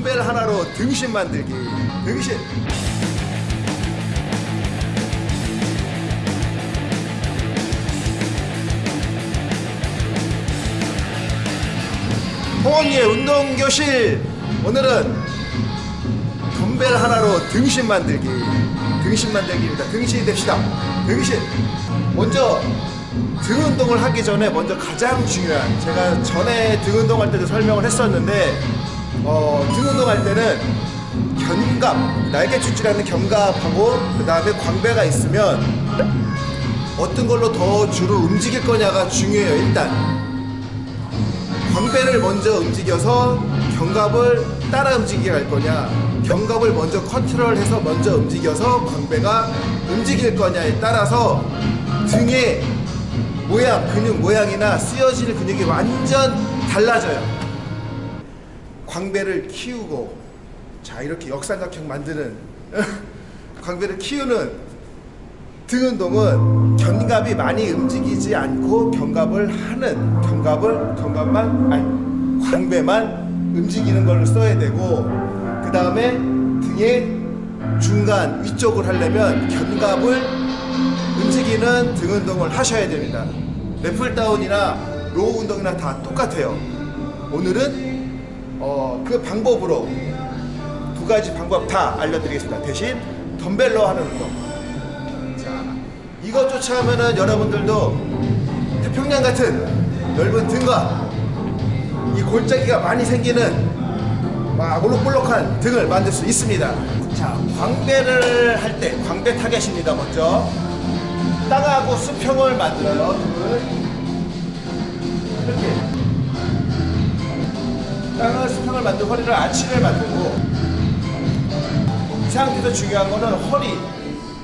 덤벨 하나로 등신 만들기. 등신. 홍언니의 운동교실. 오늘은 덤벨 하나로 등신 만들기. 등신 만들기입니다. 등신이 됩시다. 등신. 먼저 등 운동을 하기 전에 먼저 가장 중요한 제가 전에 등 운동할 때도 설명을 했었는데 어, 등 운동할 때는 견갑 날개 축지라는 견갑하고 그 다음에 광배가 있으면 어떤 걸로 더 주로 움직일 거냐가 중요해요 일단. 광배를 먼저 움직여서 견갑을 따라 움직이게 할 거냐 견갑을 먼저 컨트롤해서 먼저 움직여서 광배가 움직일 거냐에 따라서 등의 모양 근육 모양이나 쓰여질 근육이 완전 달라져요 광배를 키우고 자 이렇게 역삼각형 만드는 광배를 키우는 등 운동은 견갑이 많이 움직이지 않고 견갑을 하는 견갑을 견갑만 아니 광배만 움직이는 걸로 써야 되고 그 다음에 등의 중간 위쪽을 하려면 견갑을 움직이는 등 운동을 하셔야 됩니다. lat pulldown이나 row 운동이나 다 똑같아요. 오늘은 어, 그 방법으로 두 가지 방법 다 알려드리겠습니다 대신 덤벨로 하는 운동 이것조차 하면은 여러분들도 태평양 같은 넓은 등과 이 골짜기가 많이 생기는 막 올록볼록한 등을 만들 수 있습니다. 자, 광배를 할 때 광배 타겟입니다. 먼저 땅하고 수평을 만들어요. 등을 이렇게 땅을 수평을 만들고 허리를 아치를 만들고 이 상태에서 중요한 거는 허리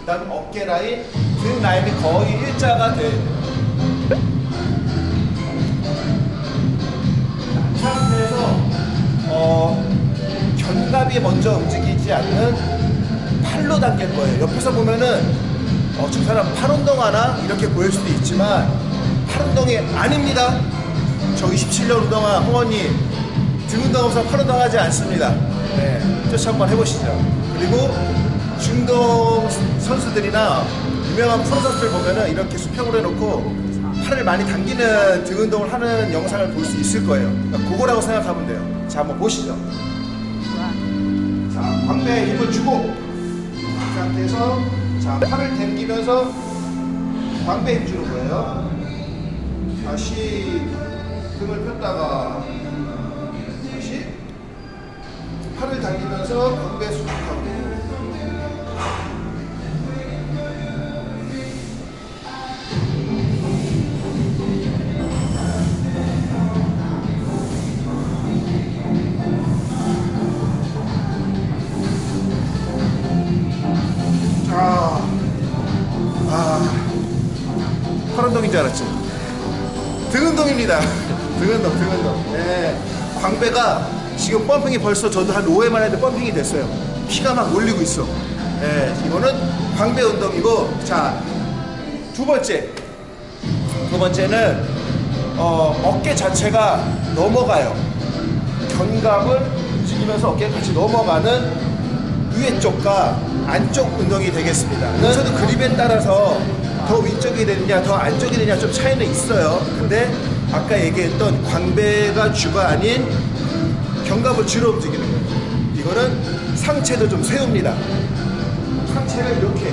그다음 어깨 라인, 등 라인이 거의 일자가 돼. 이 상태에서 어, 견갑이 먼저 움직이지 않는 팔로 당길 거예요. 옆에서 보면은 어, 저 사람 팔 운동하나 이렇게 보일 수도 있지만 팔 운동이 아닙니다. 저 27년 운동한 홍원님 등 운동하면서 팔 운동하지 않습니다. 네, 쫓아 한번 해보시죠. 그리고 중동 선수들이나 유명한 프로 선수들 보면은 이렇게 수평으로 해놓고 팔을 많이 당기는 등 운동을 하는 영상을 볼 수 있을 거예요. 그러니까 그거라고 생각하면 돼요. 자, 한번 보시죠. 자, 광배에 힘을 주고 이 상태에서 자, 팔을 당기면서 광배에 힘 주는 거예요. 다시 등을 폈다가 팔을 당기면서 광배 수축하고 팔운동인 줄 알았지? 등 운동입니다. 등 운동, 등 운동. 네. 광배가 지금 펌핑이 벌써 저도 한 5회만 했는데 펌핑이 됐어요. 피가 막 올리고 있어. 네. 이거는 광배 운동이고, 자, 두 번째. 두 번째는, 어, 어깨 자체가 넘어가요. 견갑을 움직이면서 어깨가 같이 넘어가는 위에 쪽과 안쪽 운동이 되겠습니다. 저도 그립에 따라서 더 위쪽이 되느냐 더 안쪽이 되느냐 좀 차이는 있어요 근데 아까 얘기했던 광배가 주가 아닌 견갑을 주로 움직이는 거예요 이거는 상체도 좀 세웁니다. 상체를 이렇게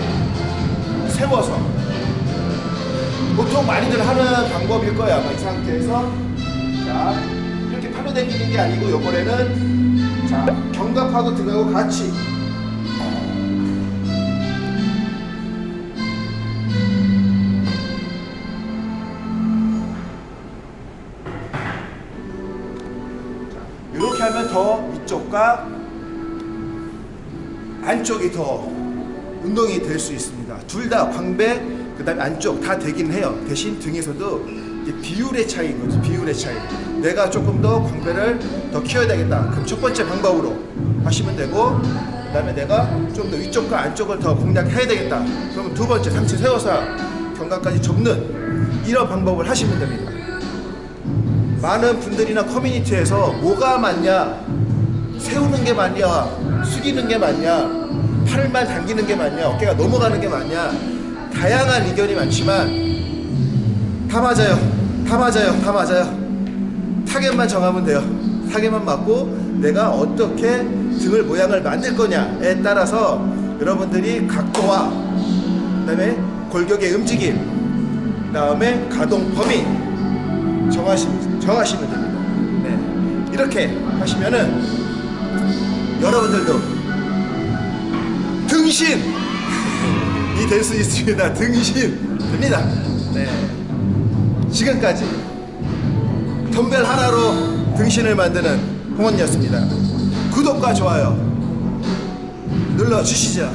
세워서 보통 많이들 하는 방법일 거야 아마 이 상태에서. 자 이렇게 팔로 당기는 게 아니고 이번에는 자 견갑하고 등하고 같이 쪽과 안쪽이 더 운동이 될 수 있습니다. 둘 다 광배, 그 다음에 안쪽 다 되긴 해요. 대신 등에서도 비율의 차이인 거죠. 비율의 차이. 내가 조금 더 광배를 더 키워야 되겠다. 그럼 첫 번째 방법으로 하시면 되고, 그 다음에 내가 좀 더 위쪽과 안쪽을 더 공략해야 되겠다. 그러면 두 번째 상체 세워서 견갑까지 접는 이런 방법을 하시면 됩니다. 많은 분들이나 커뮤니티에서 뭐가 맞냐 세우는 게 맞냐 숙이는 게 맞냐 팔만 당기는 게 맞냐 어깨가 넘어가는 게 맞냐 다양한 의견이 많지만 다 맞아요. 다 맞아요. 다 맞아요. 타겟만 정하면 돼요. 타겟만 맞고 내가 어떻게 등을 모양을 만들 거냐에 따라서 여러분들이 각도와 그 다음에 골격의 움직임 그 다음에 가동 범위 정하시, 정하시면 됩니다. 네. 이렇게 하시면은 여러분들도 등신이 될 수 있습니다 등신 됩니다 네. 지금까지 덤벨 하나로 등신을 만드는 홍원이었습니다. 구독과 좋아요 눌러주시죠.